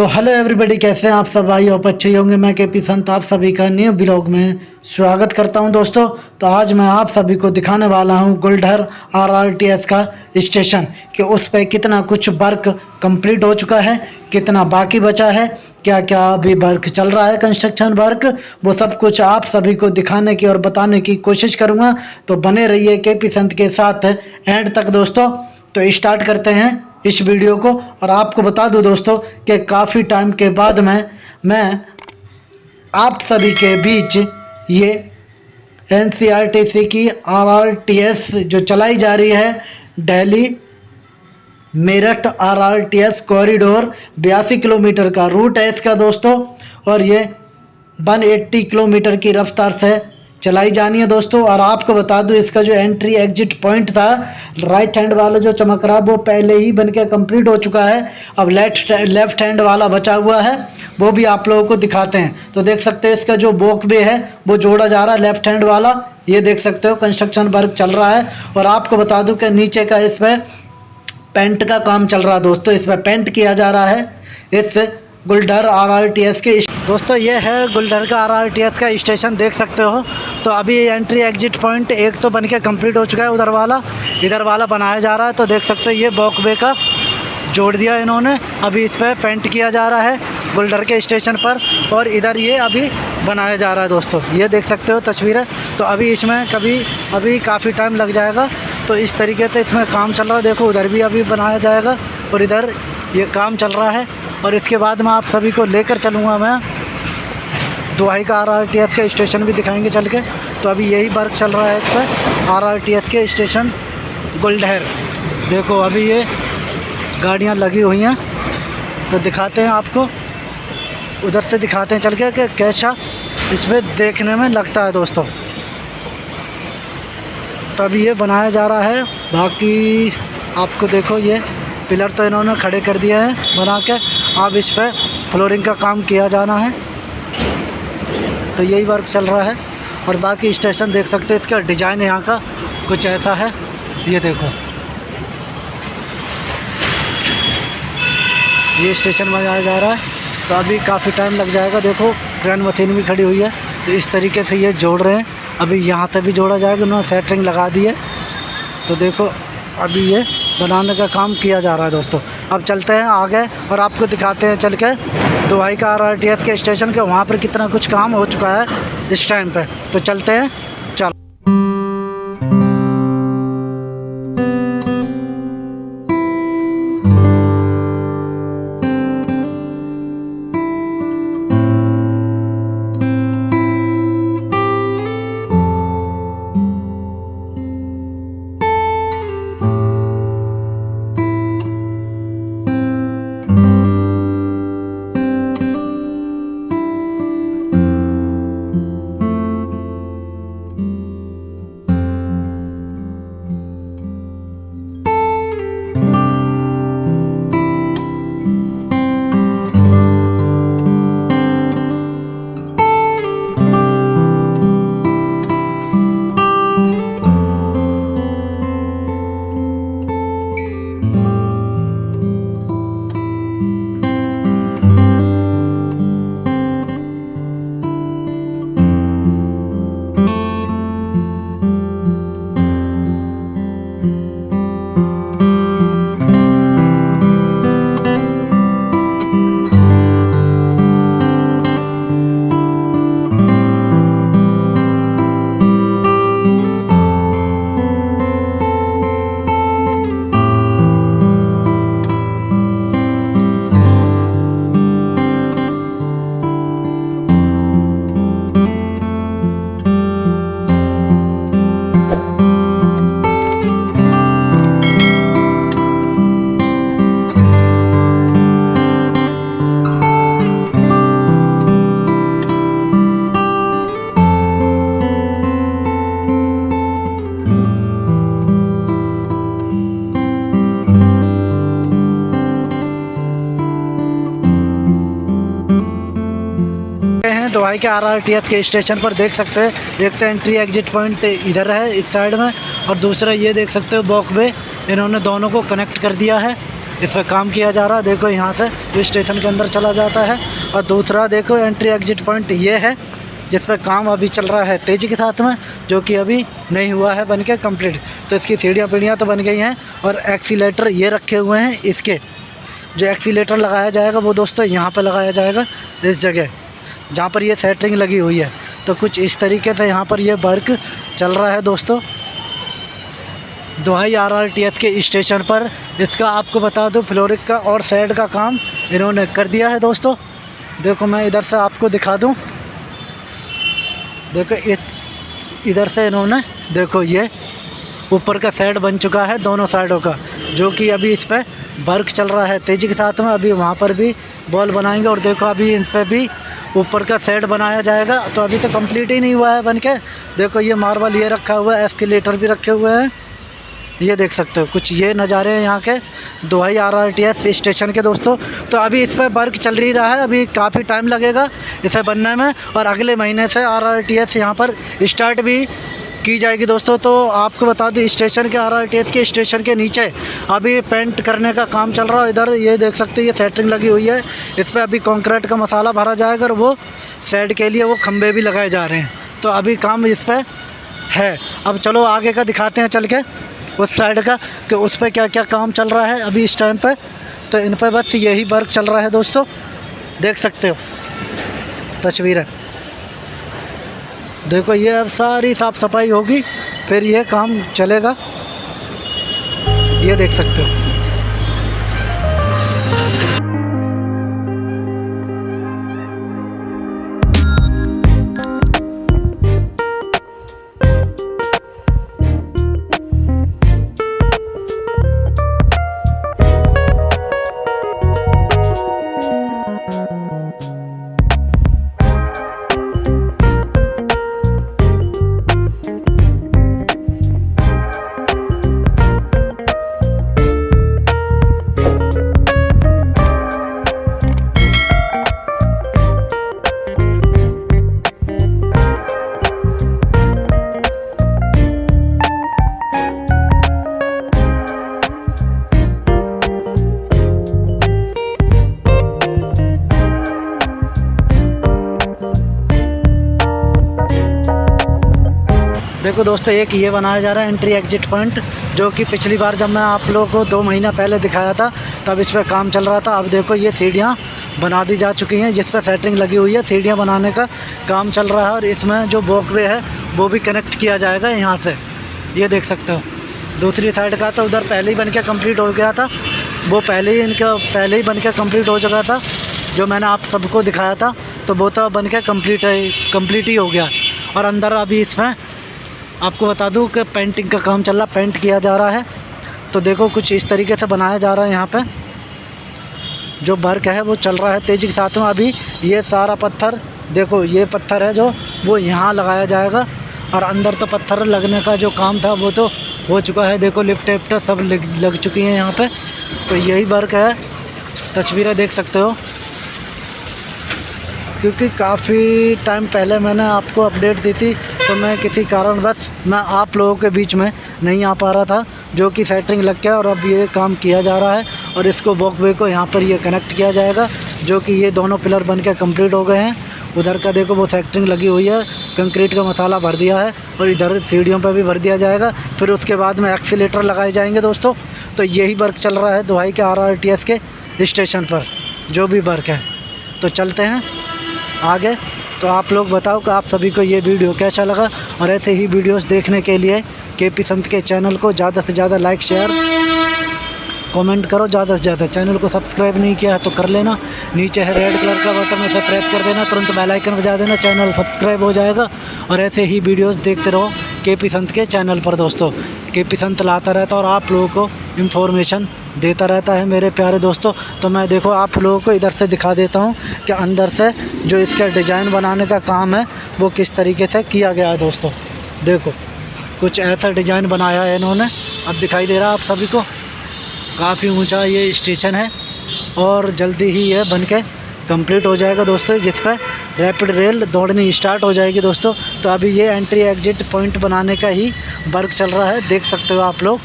So hello everybody कैसे हैं आप सब? आई आप अच्छे होंगे। मैं के पी संत, आप सभी का न्यू ब्लॉग में स्वागत करता हूँ दोस्तों। तो आज मैं आप सभी को दिखाने वाला हूँ गुलढर आरआरटीएस का स्टेशन कि उस पर कितना कुछ वर्क कंप्लीट हो चुका है, कितना बाकी बचा है क्या क्या अभी वर्क चल रहा है कंस्ट्रक्शन वर्क वो सब कुछ आप सभी को दिखाने की और बताने की कोशिश करूँगा। तो बने रहिए के पी संत के साथ एंड तक दोस्तों। तो स्टार्ट करते हैं। इस वीडियो को और आपको बता दूँ दोस्तों कि काफ़ी टाइम के बाद मैं मैं, आप सभी के बीच ये एनसीआरटीसी की आरआरटीएस जो चलाई जा रही है दिल्ली मेरठ आरआरटीएस कॉरिडोर बयासी किलोमीटर का रूट है इसका दोस्तों और ये 180 किलोमीटर की रफ्तार से चलाई जानी है दोस्तों, और आपको बता दूँ, इसका जो एंट्री एग्जिट पॉइंट था राइट हैंड वाला जो चमक रहा, वो पहले ही बन के कंप्लीट हो चुका है। अब लेफ़्ट लेफ़्ट हैंड वाला बचा हुआ है, वो भी आप लोगों को दिखाते हैं। तो देख सकते हैं, इसका जो बोक बे है, वो जोड़ा जा रहा है लेफ़्ट हैंड वाला। ये देख सकते हो कंस्ट्रक्शन वर्क चल रहा है, और आपको बता दूँ कि नीचे का इसमें पेंट का काम चल रहा है दोस्तों। इसमें पेंट किया जा रहा है, इस Guldhar R R T S के दोस्तों, ये है गुलडर का आर आर टी एस का स्टेशन, देख सकते हो। तो अभी एंट्री एग्जिट पॉइंट एक तो बन के कंप्लीट हो चुका है उधर वाला। इधर वाला बनाया जा रहा है तो देख सकते हो, ये बॉकवे का जोड़ दिया इन्होंने। अभी इस पर पेंट किया जा रहा है गुलडर के स्टेशन पर, और इधर ये अभी बनाया जा रहा है दोस्तों। ये देख सकते हो तस्वीरें तो अभी इसमें कभी, अभी काफ़ी टाइम लग जाएगा। तो इस तरीके से इसमें काम चल रहा है। देखो, उधर भी अभी बनाया जाएगा, और इधर ये काम चल रहा है। और इसके बाद में आप सभी को लेकर चलूँगा मैं। दुहाई का आर के स्टेशन भी दिखाएँगे चल के। तो अभी यही वर्क चल रहा है इस पर। आरआरटीएस के स्टेशन गुलडहर देखो, अभी ये गाड़ियाँ लगी हुई हैं। तो दिखाते हैं आपको। उधर से दिखाते हैं चल के कि कैसा इसमें देखने में लगता है दोस्तों। तो अभी ये बनाया जा रहा है। बाकी आपको देखो ये पिलर तो इन्होंने खड़े कर दिया है बना के। अब इस पर फ्लोरिंग का काम किया जाना है। तो यही वर्क चल रहा है। और बाकी स्टेशन देख सकते हैं, इसका डिज़ाइन यहाँ का कुछ ऐसा है। ये देखो। ये स्टेशन बनाया जा रहा है। तो अभी काफ़ी टाइम लग जाएगा। देखो ट्रेन मशीन भी खड़ी हुई है। तो इस तरीके से ये जोड़ रहे हैं। अभी यहाँ तक भी जोड़ा जाएगा। उन्होंने सेटरिंग लगा दी है। तो देखो, अभी ये बनाने का काम किया जा रहा है दोस्तों। अब चलते हैं आगे और आपको दिखाते हैं चल के। दुबई का आर के स्टेशन के, वहाँ पर कितना कुछ काम हो चुका है इस टाइम पर तो चलते हैं, चलो। भाई के आर के स्टेशन पर देख सकते हैं। एक तो एंट्री एग्जिट पॉइंट इधर है, इस साइड में। और दूसरा ये देख सकते हो बॉक वे इन्होंने दोनों को कनेक्ट कर दिया है। इस पर काम किया जा रहा है। देखो यहाँ से स्टेशन के अंदर चला जाता है। और दूसरा देखो एंट्री एग्जिट पॉइंट ये है, जिस पर काम अभी चल रहा है तेज़ी के साथ में, जो कि अभी नहीं हुआ है बन के कंप्लीट तो इसकी सीढ़ियाँ पीढ़ियाँ तो बन गई हैं। और एक्सीटर ये रखे हुए हैं इसके। जो एक्सीटर लगाया जाएगा, वो दोस्तों यहाँ पर लगाया जाएगा, इस जगह। जहाँ पर ये सेटरिंग लगी हुई है। तो कुछ इस तरीके से यहाँ पर ये वर्क चल रहा है दोस्तों। Duhai R R T S के स्टेशन पर। इसका आपको बता दूँ फ्लोरिक का और साइड का काम इन्होंने कर दिया है दोस्तों। देखो मैं इधर से आपको दिखा दूँ। देखो इस, इधर से इन्होंने, देखो ये ऊपर का साइड बन चुका है दोनों साइडों का, जो कि अभी इस पर वर्क चल रहा है। तेज़ी के साथ में अभी वहाँ पर भी बॉल बनाएँगे और देखो अभी इन पर भी ऊपर का सेट बनाया जाएगा। तो अभी तो कंप्लीट ही नहीं हुआ है बन के देखो ये मार्बल ये रखा हुआ है एस्केलेटर भी रखे हुए हैं। ये देख सकते हो, कुछ ये नज़ारे हैं यहाँ के। Duhai R R T S station के दोस्तों। तो अभी इस पर वर्क चल रही रहा है, अभी काफ़ी टाइम लगेगा इसे बनने में। और अगले महीने से आर आर टी एस यहाँ पर स्टार्ट भी की जाएगी दोस्तों? तो आपको बता दूँ, स्टेशन के आर आर टी एस के स्टेशन के नीचे अभी पेंट करने का काम चल रहा है। इधर ये देख सकते हैं, ये सेटरिंग लगी हुई है। इस पर अभी कॉन्क्रीट का मसाला भरा जाएगा और वो सेट के लिए वो खंभे भी लगाए जा रहे हैं। तो अभी काम इस पर है। अब चलो आगे का दिखाते हैं, चल के उस साइड का कि उस पर क्या क्या काम चल रहा है अभी इस टाइम पर तो इन पर बस यही वर्क चल रहा है दोस्तों। देख सकते हो। तस्वीरें। देखो ये अब सारी साफ़ सफ़ाई होगी, फिर ये काम चलेगा। ये देख सकते हो। देखो दोस्तों, एक ये बनाया जा रहा है एंट्री एग्जिट पॉइंट जो कि पिछली बार जब मैं आप लोगों को दो महीना पहले दिखाया था, तब इस पर काम चल रहा था। अब देखो, ये सीढ़ियाँ बना दी जा चुकी हैं, जिस पर सेटिंग लगी हुई है। सीढ़ियाँ बनाने का काम चल रहा है और इसमें जो वॉकवे है, वो भी कनेक्ट किया जाएगा यहाँ से। ये देख सकते हो। दूसरी साइड का तो उधर पहले ही बन के कंप्लीट हो गया था। वो पहले ही इनका, पहले ही बन के कंप्लीट हो चुका था, जो मैंने आप सबको दिखाया था। तो वो तो बन के कंप्लीट है कंप्लीट ही हो गया। और अंदर अभी इसमें आपको बता दूँ कि पेंटिंग का काम चल रहा पेंट किया जा रहा है। तो देखो कुछ इस तरीके से बनाया जा रहा है यहाँ पे। जो वर्क है वो चल रहा है तेज़ी के साथ में। अभी ये सारा पत्थर देखो ये पत्थर है जो वो यहाँ लगाया जाएगा। और अंदर तो पत्थर लगने का जो काम था वो तो हो चुका है। देखो लिफ्ट विफ्ट सब लग, लग चुकी हैं यहाँ पे। तो यही वर्क है। तस्वीरें देख सकते हो। क्योंकि काफ़ी टाइम पहले मैंने आपको अपडेट दी थी तो मैं किसी कारणवश मैं आप लोगों के बीच में नहीं आ पा रहा था, जो कि सेटरिंग लग गया और अब ये काम किया जा रहा है और इसको वॉकवे को यहाँ पर ये कनेक्ट किया जाएगा, जो कि ये दोनों पिलर बन के कंप्लीट हो गए हैं। उधर का देखो वो सेक्टरिंग लगी हुई है कंक्रीट का मसाला भर दिया है और इधर सीढ़ियों पर भी भर दिया जाएगा। फिर उसके बाद में एक्सीटर लगाए जाएँगे दोस्तों। तो यही वर्क चल रहा है दुहाई के आरआरटीएस के स्टेशन पर, जो भी वर्क है। तो चलते हैं आगे। तो आप लोग बताओ कि आप सभी को ये वीडियो कैसा लगा? और ऐसे ही वीडियोस देखने के लिए के पी संत के चैनल को ज़्यादा से ज़्यादा लाइक, शेयर, कमेंट करो। ज़्यादा से ज़्यादा चैनल को सब्सक्राइब नहीं किया है तो कर लेना। नीचे है रेड कलर का बटन, उसे प्रेस कर देना। तुरंत बेलाइकन बजा देना, चैनल सब्सक्राइब हो जाएगा। और ऐसे ही वीडियोज़ देखते रहो। के पी संत के चैनल पर दोस्तों। के पी संत लाता रहता और आप लोगों को इन्फॉर्मेशन देता रहता है मेरे प्यारे दोस्तों। तो मैं देखो, आप लोगों को इधर से दिखा देता हूँ कि अंदर से जो इसका डिज़ाइन बनाने का काम है, वो किस तरीके से किया गया है दोस्तों। देखो, कुछ ऐसा डिज़ाइन बनाया है इन्होंने। अब दिखाई दे रहा है आप सभी को। काफ़ी ऊँचा ये स्टेशन है और जल्दी ही ये बन के कंप्लीट हो जाएगा दोस्तों जिस पर रैपिड रेल दौड़नी स्टार्ट हो जाएगी दोस्तों। तो अभी ये एंट्री एग्जिट पॉइंट बनाने का ही वर्क चल रहा है। देख सकते हो आप लोग।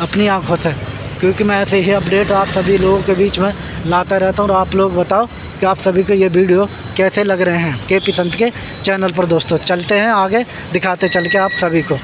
अपनी आँखों से। क्योंकि मैं ऐसे ही अपडेट आप सभी लोगों के बीच में लाता रहता हूँ और आप लोग बताओ कि आप सभी को ये वीडियो कैसे लग रहे हैं। के पी संत के चैनल पर दोस्तों। चलते हैं आगे। दिखाते चल के आप सभी को।